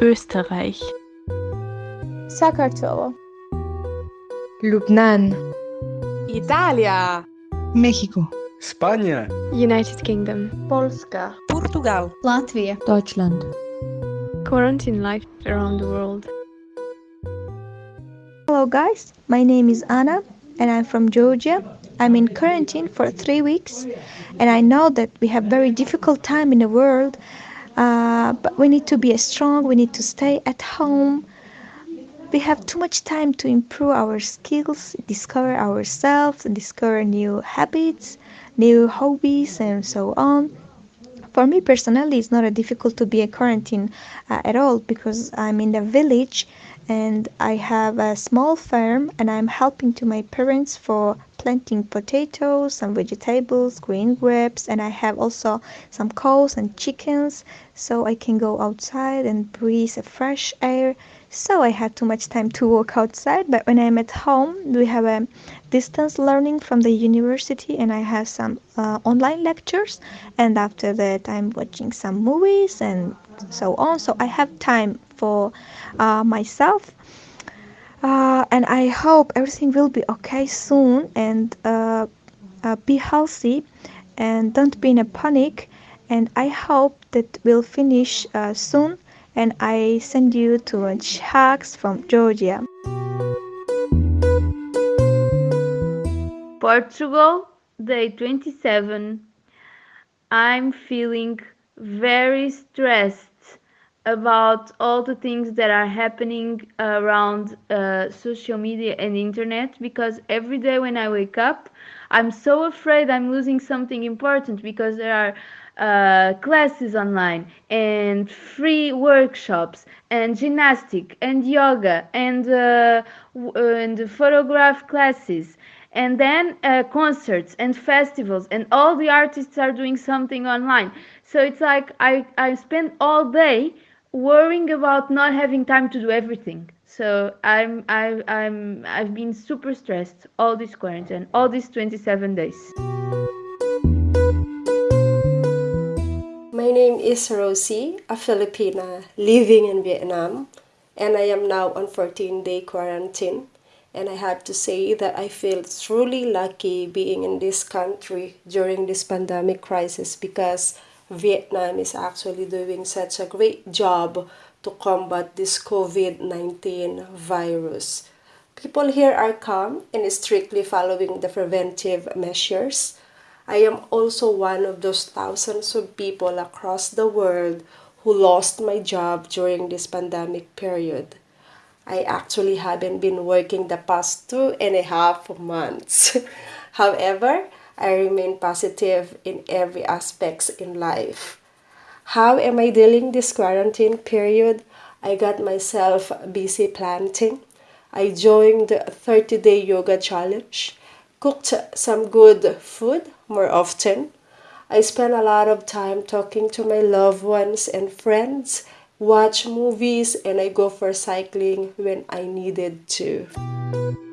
Österreich. Sakartvelo Lubnan. Italia. México Spanje United Kingdom. Polska. Portugal. Latvia. Deutschland. Quarantine life around the world. Hello guys, my name is Anna and I'm from Georgia. I'm in quarantine for three weeks and I know that we have very difficult time in the world uh, but we need to be strong, we need to stay at home. We have too much time to improve our skills, discover ourselves discover new habits, new hobbies and so on. For me personally, it's not a difficult to be a quarantine uh, at all because I'm in the village and I have a small farm and I'm helping to my parents for planting potatoes, some vegetables, green grapes, and I have also some cows and chickens so I can go outside and breathe a fresh air. So I had too much time to walk outside, but when I'm at home, we have a distance learning from the university and I have some uh, online lectures and after that I'm watching some movies and so on. So I have time for uh, myself uh, and I hope everything will be okay soon and uh, uh, be healthy and don't be in a panic and I hope that we'll finish uh, soon and I send you to much hugs from Georgia. Portugal, day 27. I'm feeling very stressed about all the things that are happening around uh, social media and internet because every day when I wake up, I'm so afraid I'm losing something important because there are uh, classes online and free workshops and gymnastic and yoga and uh, and photograph classes and then uh, concerts and festivals and all the artists are doing something online. So it's like i i spend all day worrying about not having time to do everything. So i'm I, i'm i've been super stressed all this quarantine all these 27 days. My name is rosie a filipina living in vietnam and i am now on 14 day quarantine. And i have to say that i feel truly lucky being in this country during this pandemic crisis because Vietnam is actually doing such a great job to combat this COVID-19 virus. People here are calm and strictly following the preventive measures. I am also one of those thousands of people across the world who lost my job during this pandemic period. I actually haven't been working the past two and a half months. However, I remain positive in every aspects in life. How am I dealing this quarantine period? I got myself busy planting. I joined the 30-day yoga challenge, cooked some good food more often. I spent a lot of time talking to my loved ones and friends, watch movies, and I go for cycling when I needed to.